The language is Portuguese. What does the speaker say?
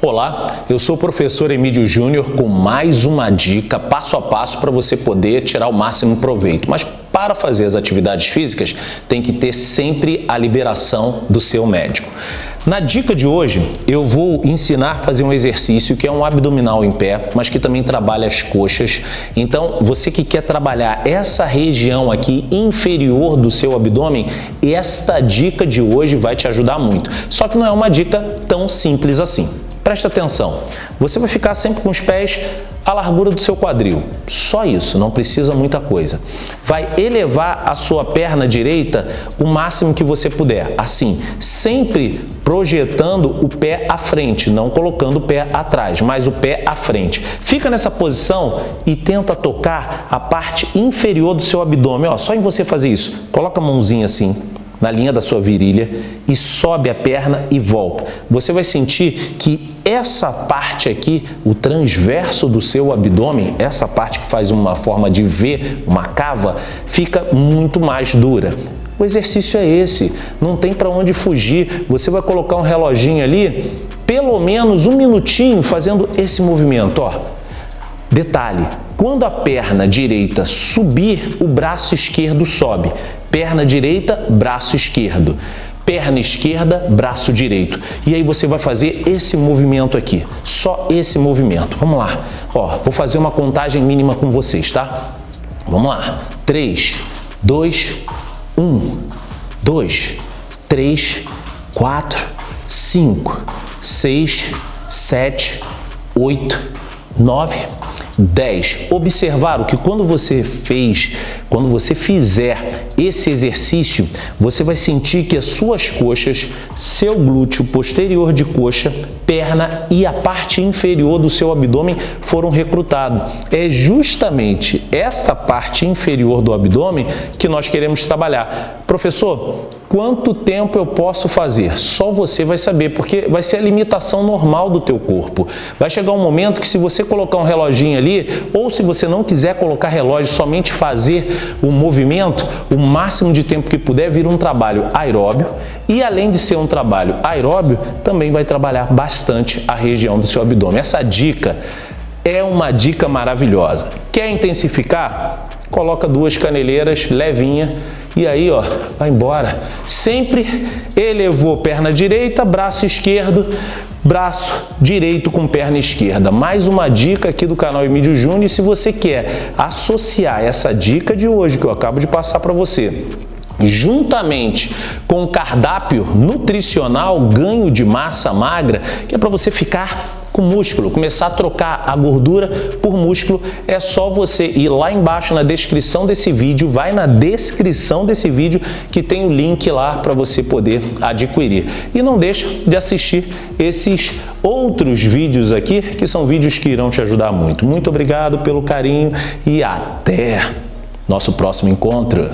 Olá, eu sou o professor Emílio Júnior com mais uma dica passo a passo para você poder tirar o máximo proveito. Mas para fazer as atividades físicas tem que ter sempre a liberação do seu médico. Na dica de hoje, eu vou ensinar a fazer um exercício que é um abdominal em pé, mas que também trabalha as coxas. Então, você que quer trabalhar essa região aqui inferior do seu abdômen, esta dica de hoje vai te ajudar muito. Só que não é uma dica tão simples assim. Presta atenção, você vai ficar sempre com os pés à largura do seu quadril. Só isso, não precisa muita coisa. Vai elevar a sua perna direita o máximo que você puder. Assim, sempre projetando o pé à frente, não colocando o pé atrás, mas o pé à frente. Fica nessa posição e tenta tocar a parte inferior do seu abdômen. Ó, só em você fazer isso. Coloca a mãozinha assim, na linha da sua virilha e sobe a perna e volta. Você vai sentir que essa parte aqui, o transverso do seu abdômen, essa parte que faz uma forma de V, uma cava, fica muito mais dura. O exercício é esse, não tem para onde fugir. Você vai colocar um reloginho ali, pelo menos um minutinho fazendo esse movimento, ó. Detalhe, quando a perna direita subir, o braço esquerdo sobe. Perna direita, braço esquerdo. Perna esquerda, braço direito. E aí você vai fazer esse movimento aqui. Só esse movimento. Vamos lá. Ó, vou fazer uma contagem mínima com vocês, tá? Vamos lá. 3, 2, 1, 2, 3, 4, 5, 6, 7, 8, 9, 10. Observaram que quando você fez, quando você fizer esse exercício, você vai sentir que as suas coxas, seu glúteo posterior de coxa, perna e a parte inferior do seu abdômen foram recrutados. É justamente essa parte inferior do abdômen que nós queremos trabalhar. Professor, Quanto tempo eu posso fazer? Só você vai saber, porque vai ser a limitação normal do teu corpo. Vai chegar um momento que se você colocar um reloginho ali, ou se você não quiser colocar relógio, somente fazer o movimento, o máximo de tempo que puder, vira um trabalho aeróbio. E além de ser um trabalho aeróbio, também vai trabalhar bastante a região do seu abdômen. Essa dica é uma dica maravilhosa. Quer intensificar? Coloca duas caneleiras levinha e aí, ó, vai embora. Sempre elevou perna direita, braço esquerdo, braço direito com perna esquerda. Mais uma dica aqui do canal Emílio Júnior. Se você quer associar essa dica de hoje que eu acabo de passar para você juntamente com o cardápio nutricional ganho de massa magra, que é para você ficar com músculo, começar a trocar a gordura por músculo, é só você ir lá embaixo na descrição desse vídeo, vai na descrição desse vídeo que tem o link lá para você poder adquirir. E não deixa de assistir esses outros vídeos aqui, que são vídeos que irão te ajudar muito. Muito obrigado pelo carinho e até nosso próximo encontro.